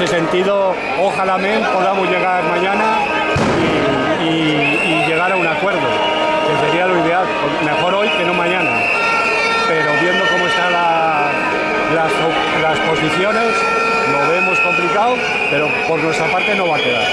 ese sentido, ojalá podamos llegar mañana y, llegar a un acuerdo, que sería lo ideal. Mejor hoy que no mañana. Pero viendo cómo están las posiciones, lo vemos complicado, pero por nuestra parte no va a quedar.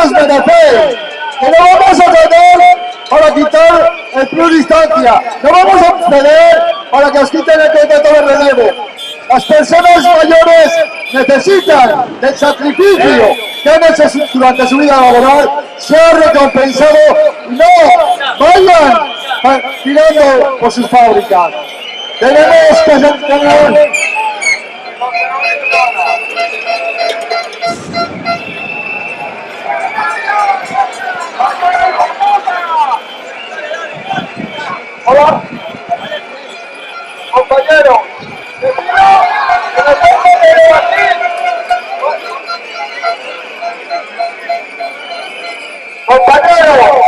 Convenio que os merece, que no vamos a ceder para quitar el plus distancia, no vamos a ceder para que os quiten el contrato de relevo. Las personas mayores necesitan del sacrificio que han hecho durante su vida laboral ser recompensado no vayan tirando por sus fábricas. Tenemos que tener Hola. Compañero. Que me pongo aquí. Compañero.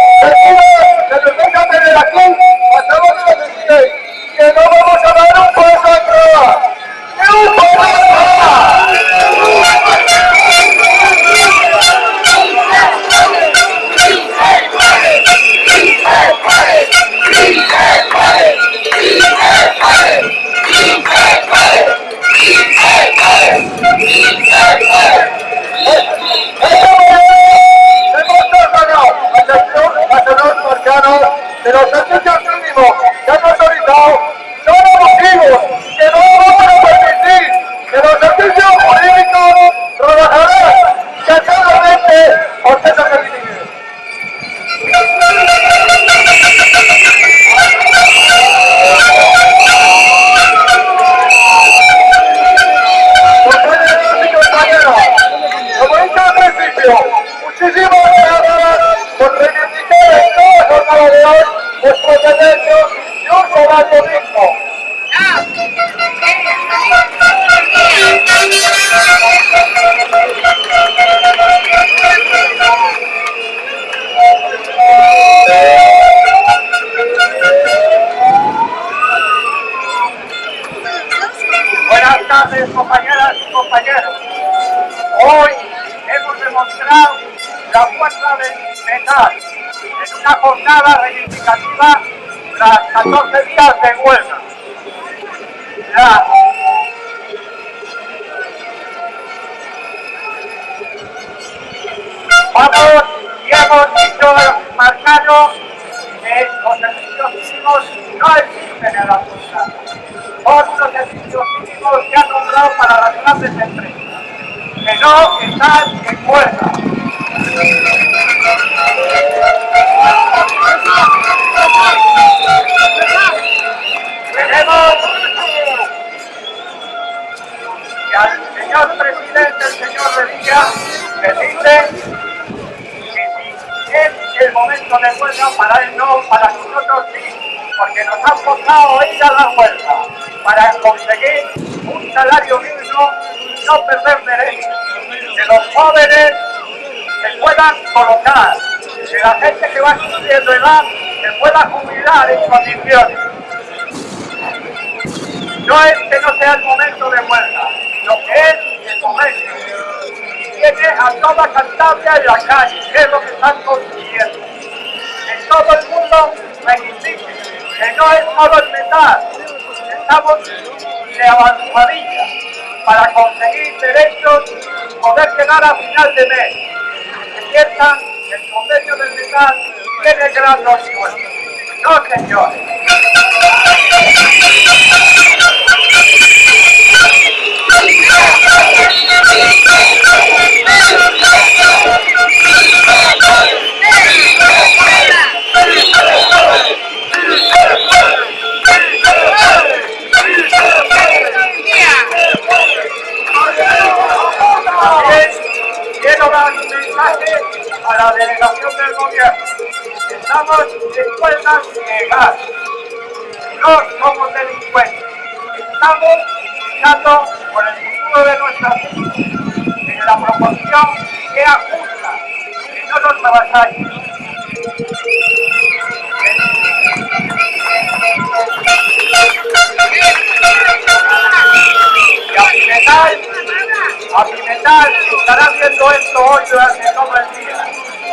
Que nos venga a tener 14 días de huelga. La- Vamos y hemos dicho marcado que los servicios mínimos no existen en la sociedad. Unos servicios mínimos que han nombrado para las grandes empresas, que no están la huelga para conseguir un salario mínimo y no perder derechos, que los jóvenes se puedan colocar, que la gente que va subiendo edad se pueda jubilar en condiciones. No es que no sea el momento de huelga, lo que es el momento. Tiene a toda Cantabria en la calle, que es lo que están consiguiendo. En todo el mundo reivindique, que no es solo el metal, estamos de avanzadilla para conseguir derechos y poder llegar a final de mes. Piensan que el convenio del metal tiene gran resuelto. No, señores. A la delegación del gobierno. Estamos en huelga legal. No somos delincuentes. Estamos luchando por el futuro de nuestras vidas. En la proporción que sea justa, que no nos avasallen. Y a Pimental, a Pimental estará haciendo esto hoy durante todo el día.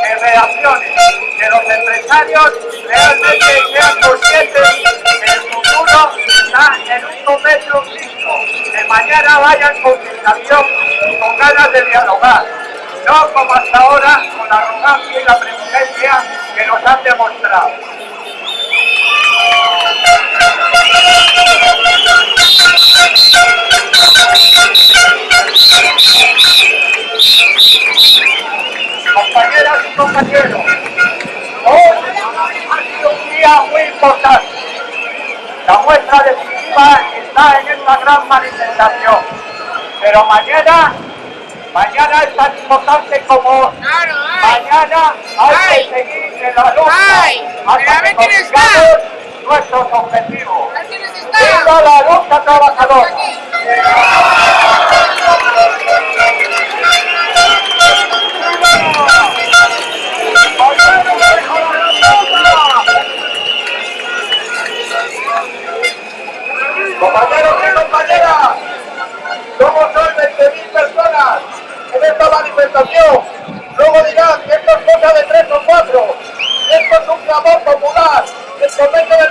En reacciones, que los empresarios realmente sean conscientes que el futuro está en un momento crítico. Que mañana vayan con fijación y con ganas de dialogar. No como hasta ahora con la arrogancia y la prepotencia que nos han demostrado. Compañeras y compañeros, hoy ha sido un día muy importante. La muestra definitiva está en esta gran manifestación. Pero mañana, mañana es tan importante como mañana hay que seguir en la lucha ay, hasta que consigamos nuestros objetivos. ¡Viva la lucha trabajadora! clamor popular, el convento de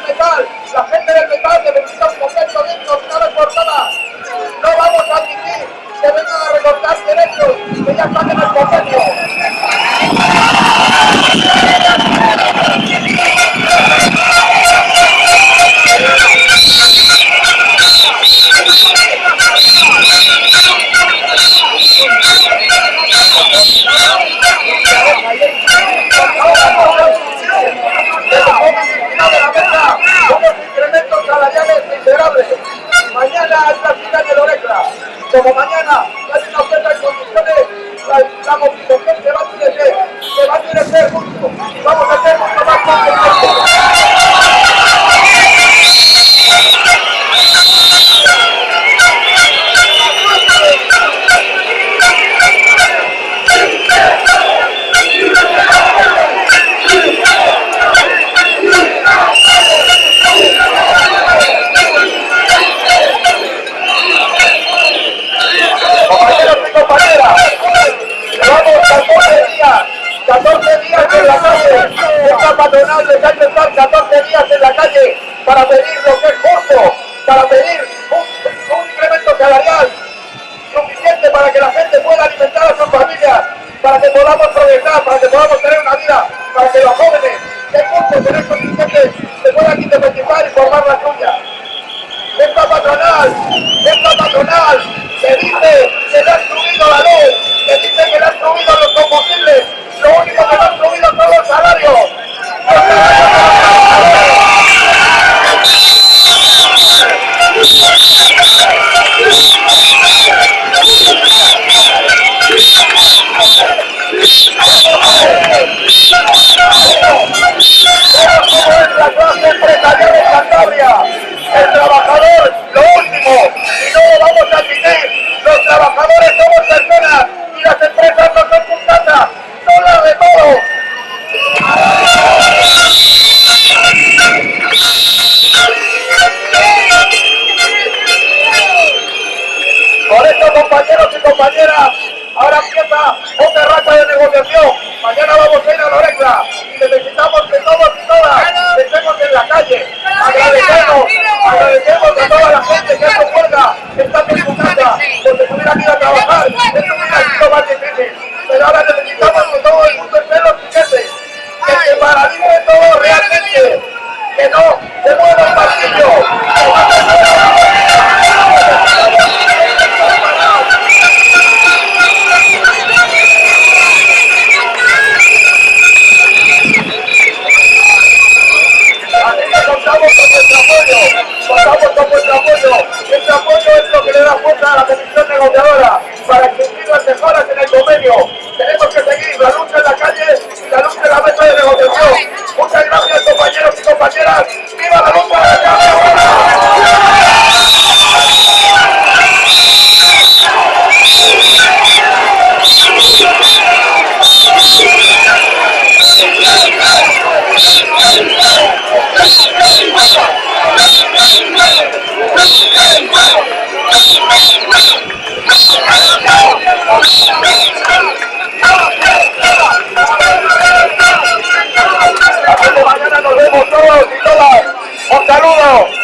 para que la gente pueda alimentar a sus familias, para que podamos progresar, para que podamos tener una vida, para que los jóvenes que cursos en estos instantes se puedan independizar y formar la suya. Esta patronal, esta patronal, se dice que le han subido la luz, se dice que le han subido los combustibles, lo único que le han subido son. Los salarios Let's go.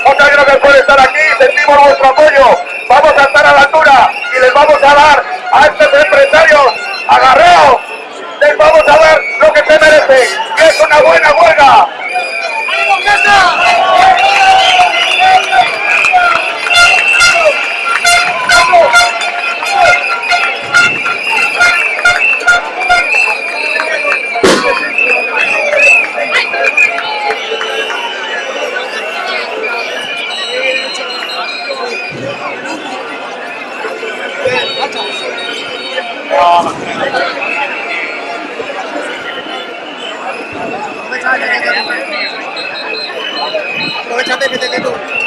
Otra que puede estar aquí, sentimos vuestro apoyo. Vamos a estar a la altura y les vamos a dar a estos empresarios agarreo. Les vamos a dar lo que se merecen, que es una buena huelga. ¡Ánimo, Aprovechate que te quedó.